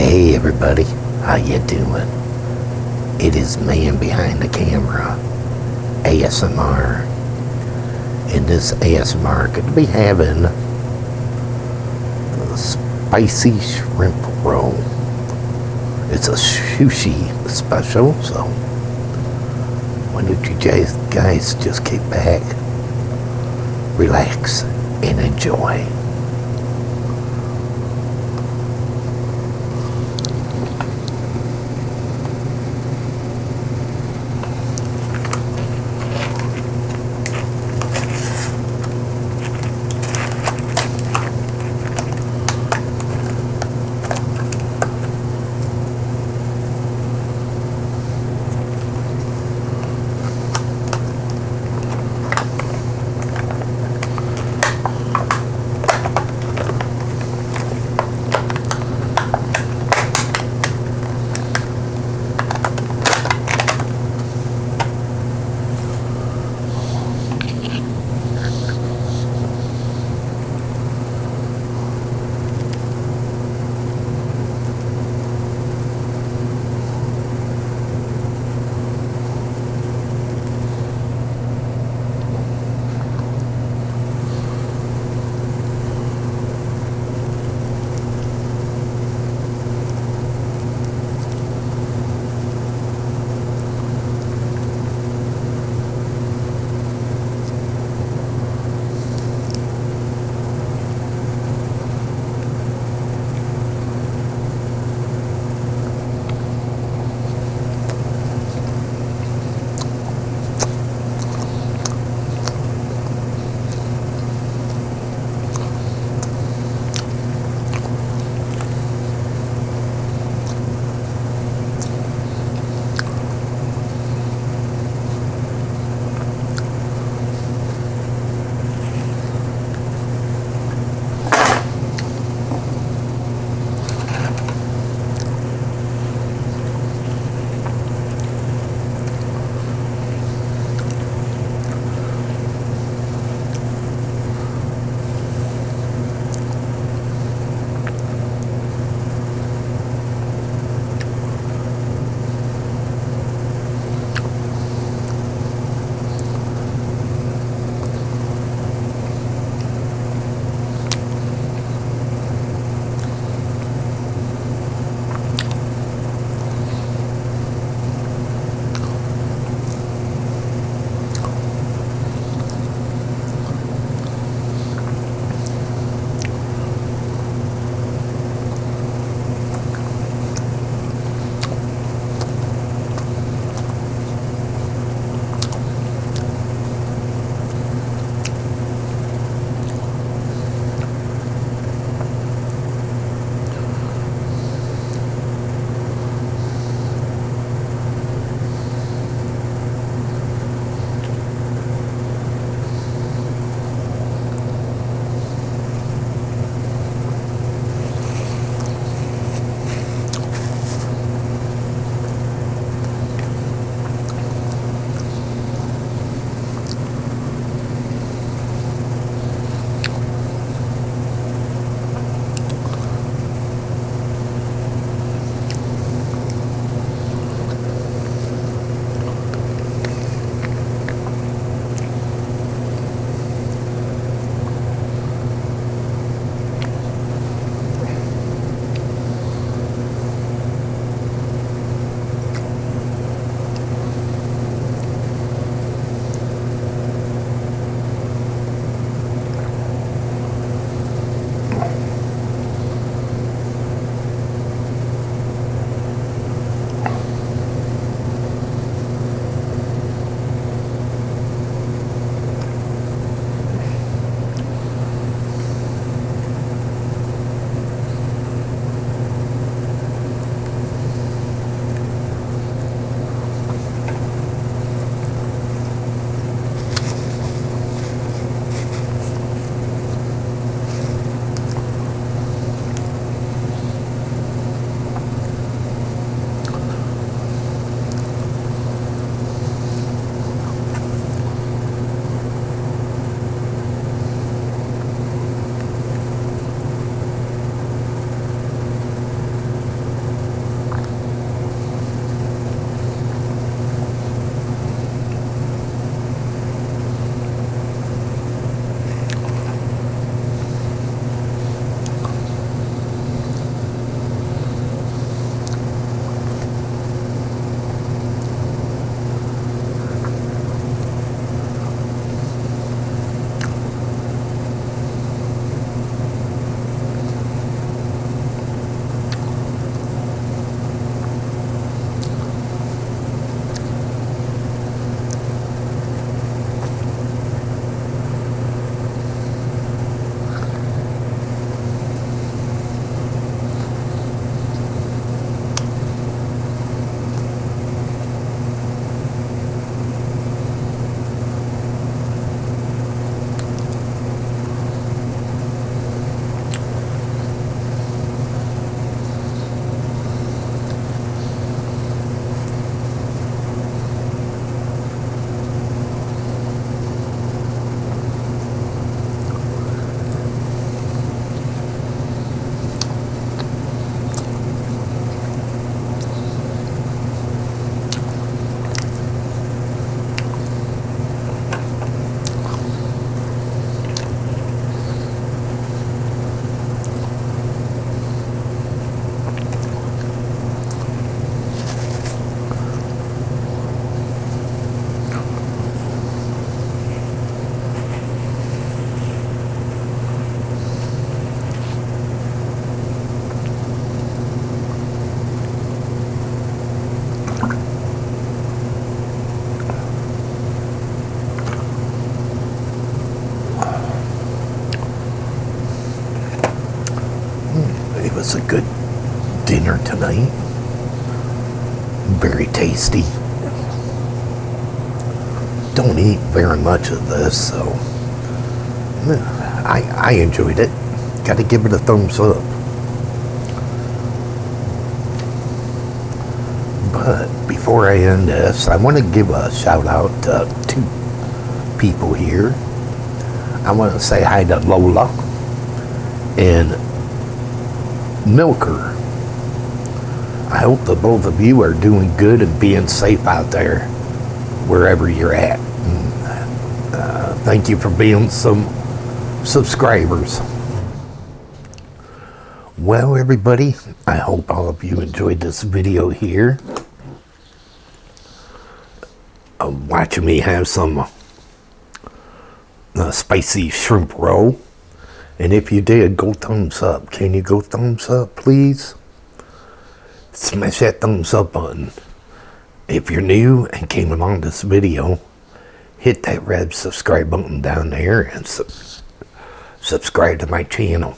Hey everybody, how you doing? It is man behind the camera, ASMR. In this ASMR, to be having a spicy shrimp roll. It's a sushi special, so why don't you guys, guys just kick back, relax, and enjoy. Us a good dinner tonight. Very tasty. Don't eat very much of this, so I, I enjoyed it. Got to give it a thumbs up. But before I end this, I want to give a shout out to two people here. I want to say hi to Lola and Milker. I hope that both of you are doing good and being safe out there, wherever you're at. And, uh, thank you for being some subscribers. Well, everybody, I hope all of you enjoyed this video here. Uh, watching me have some uh, spicy shrimp roll. And if you did, go thumbs up. Can you go thumbs up, please? Smash that thumbs up button. If you're new and came along this video, hit that red subscribe button down there and su subscribe to my channel.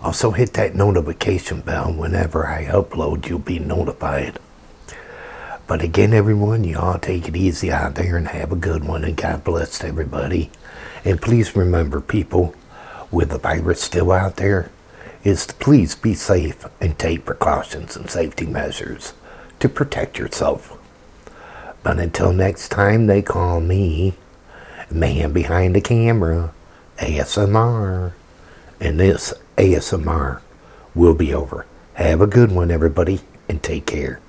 Also hit that notification bell whenever I upload, you'll be notified. But again, everyone, you all take it easy out there and have a good one. And God bless everybody. And please remember, people, with the virus still out there, is to please be safe and take precautions and safety measures to protect yourself. But until next time, they call me Man Behind the Camera, ASMR. And this ASMR will be over. Have a good one, everybody, and take care.